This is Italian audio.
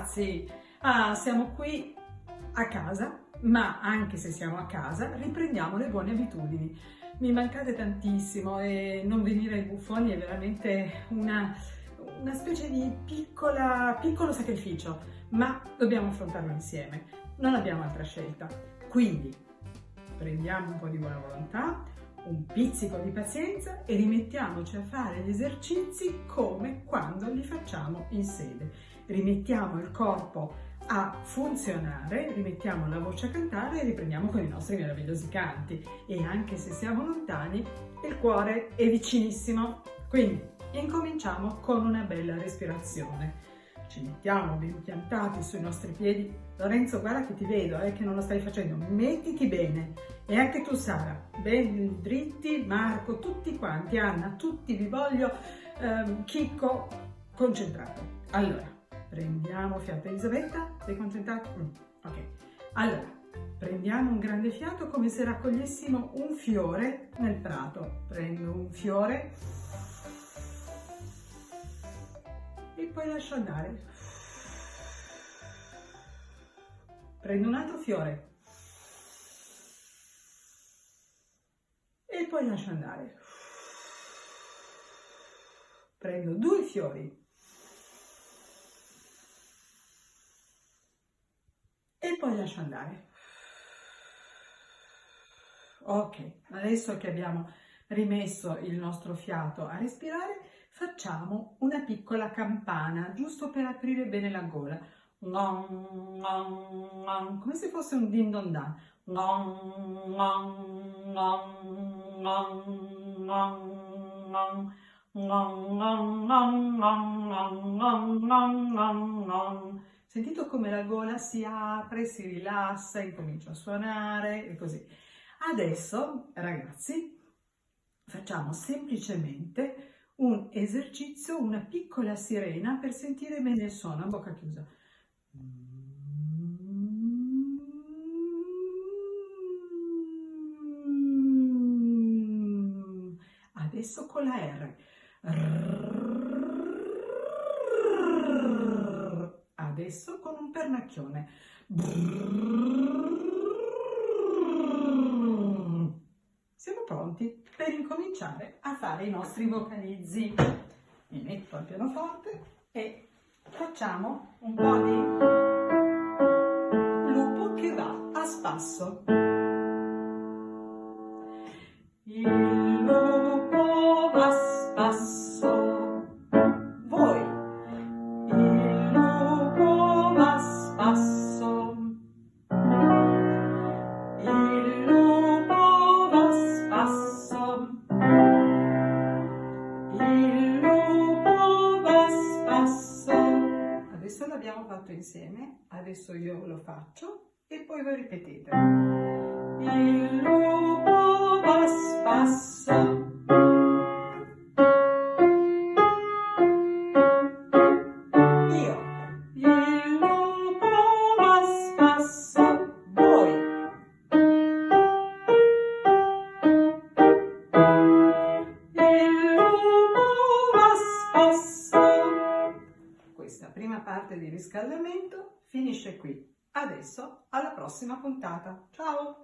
ragazzi! Ah, siamo qui a casa, ma anche se siamo a casa riprendiamo le buone abitudini. Mi mancate tantissimo e non venire ai buffoni è veramente una, una specie di piccola, piccolo sacrificio, ma dobbiamo affrontarlo insieme. Non abbiamo altra scelta. Quindi prendiamo un po' di buona volontà, un pizzico di pazienza e rimettiamoci a fare gli esercizi come quando li facciamo in sede. Rimettiamo il corpo a funzionare, rimettiamo la voce a cantare e riprendiamo con i nostri meravigliosi canti. E anche se siamo lontani, il cuore è vicinissimo. Quindi incominciamo con una bella respirazione. Ci mettiamo ben piantati sui nostri piedi. Lorenzo, guarda che ti vedo, eh, che non lo stai facendo. Mettiti bene. E anche tu, Sara, ben dritti. Marco, tutti quanti, Anna, tutti vi voglio. Ehm, Chicco, concentrato. Allora, prendiamo fiato. Elisabetta, sei concentrata? Mm, ok. Allora, prendiamo un grande fiato come se raccogliessimo un fiore nel prato. Prendo un fiore poi lascio andare. Prendo un altro fiore e poi lascio andare. Prendo due fiori e poi lascio andare. Ok, adesso che abbiamo rimesso il nostro fiato a respirare, facciamo una piccola campana, giusto per aprire bene la gola. Come se fosse un din don dan. Sentito come la gola si apre, si rilassa, incomincia a suonare e così. Adesso, ragazzi, facciamo semplicemente un esercizio, una piccola sirena per sentire bene il suono a bocca chiusa. Adesso con la R. Adesso con un pernacchione. Siamo pronti per incominciare a fare i nostri vocalizzi. Mi metto al pianoforte e facciamo un po' di lupo che va a spasso. Il l'abbiamo fatto insieme, adesso io lo faccio e poi voi ripetete. Il lupo va parte di riscaldamento finisce qui. Adesso alla prossima puntata. Ciao!